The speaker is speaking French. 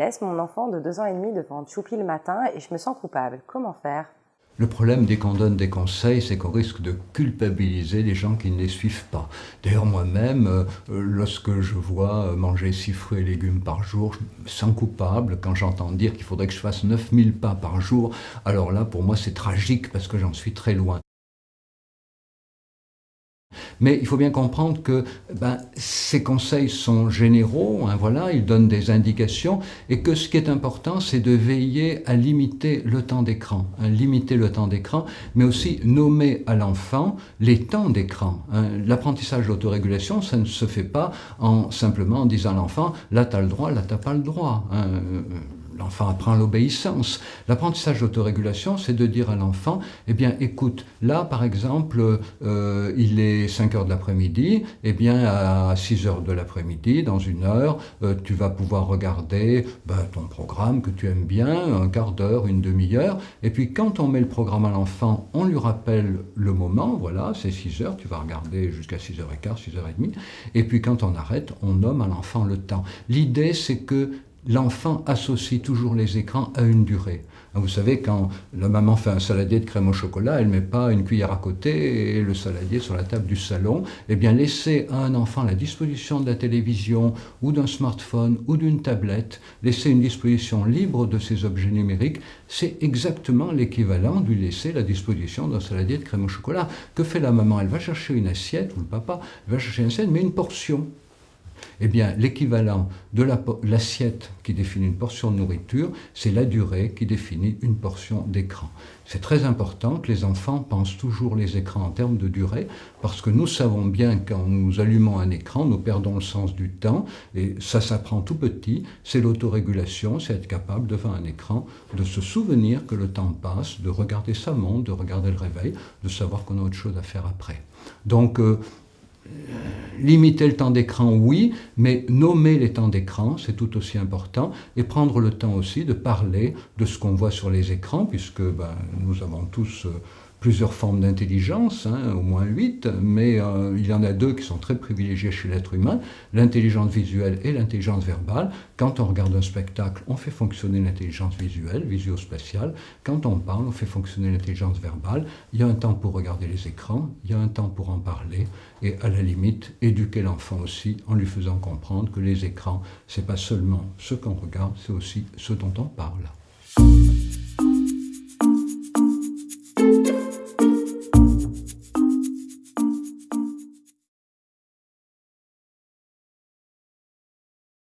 laisse mon enfant de 2 ans et demi devant Choupi le matin et je me sens coupable. Comment faire? Le problème dès qu'on donne des conseils, c'est qu'on risque de culpabiliser les gens qui ne les suivent pas. D'ailleurs, moi-même, euh, lorsque je vois manger 6 fruits et légumes par jour, je me sens coupable quand j'entends dire qu'il faudrait que je fasse 9000 pas par jour. Alors là, pour moi, c'est tragique parce que j'en suis très loin. Mais il faut bien comprendre que ben, ces conseils sont généraux, hein, voilà, ils donnent des indications, et que ce qui est important, c'est de veiller à limiter le temps d'écran, hein, limiter le temps d'écran, mais aussi nommer à l'enfant les temps d'écran. Hein. L'apprentissage d'autorégulation, ça ne se fait pas en simplement en disant à l'enfant, là tu as le droit, là tu n'as pas le droit. L'enfant apprend l'obéissance. L'apprentissage d'autorégulation, c'est de dire à l'enfant, eh bien, écoute, là, par exemple, euh, il est 5 heures de l'après-midi, eh bien, à 6 heures de l'après-midi, dans une heure, euh, tu vas pouvoir regarder ben, ton programme que tu aimes bien, un quart d'heure, une demi-heure, et puis quand on met le programme à l'enfant, on lui rappelle le moment, voilà, c'est 6 heures, tu vas regarder jusqu'à 6h15, 6h30, et puis quand on arrête, on nomme à l'enfant le temps. L'idée, c'est que l'enfant associe toujours les écrans à une durée. Vous savez, quand la maman fait un saladier de crème au chocolat, elle ne met pas une cuillère à côté et le saladier sur la table du salon. Eh bien, laisser à un enfant la disposition de la télévision ou d'un smartphone ou d'une tablette, laisser une disposition libre de ces objets numériques, c'est exactement l'équivalent lui laisser la disposition d'un saladier de crème au chocolat. Que fait la maman? Elle va chercher une assiette, ou le papa, va chercher une assiette, mais une portion. Eh bien, l'équivalent de l'assiette qui définit une portion de nourriture, c'est la durée qui définit une portion d'écran. C'est très important que les enfants pensent toujours les écrans en termes de durée, parce que nous savons bien qu'en nous allumons un écran, nous perdons le sens du temps, et ça s'apprend tout petit, c'est l'autorégulation, c'est être capable devant un écran de se souvenir que le temps passe, de regarder sa montre, de regarder le réveil, de savoir qu'on a autre chose à faire après. Donc, euh, limiter le temps d'écran, oui, mais nommer les temps d'écran, c'est tout aussi important, et prendre le temps aussi de parler de ce qu'on voit sur les écrans, puisque ben, nous avons tous euh, plusieurs formes d'intelligence, hein, au moins huit, mais euh, il y en a deux qui sont très privilégiées chez l'être humain, l'intelligence visuelle et l'intelligence verbale. Quand on regarde un spectacle, on fait fonctionner l'intelligence visuelle, visio-spatiale. Quand on parle, on fait fonctionner l'intelligence verbale. Il y a un temps pour regarder les écrans, il y a un temps pour en parler, et à la limite, éduquer l'enfant aussi en lui faisant comprendre que les écrans, c'est pas seulement ce qu'on regarde, c'est aussi ce dont on parle.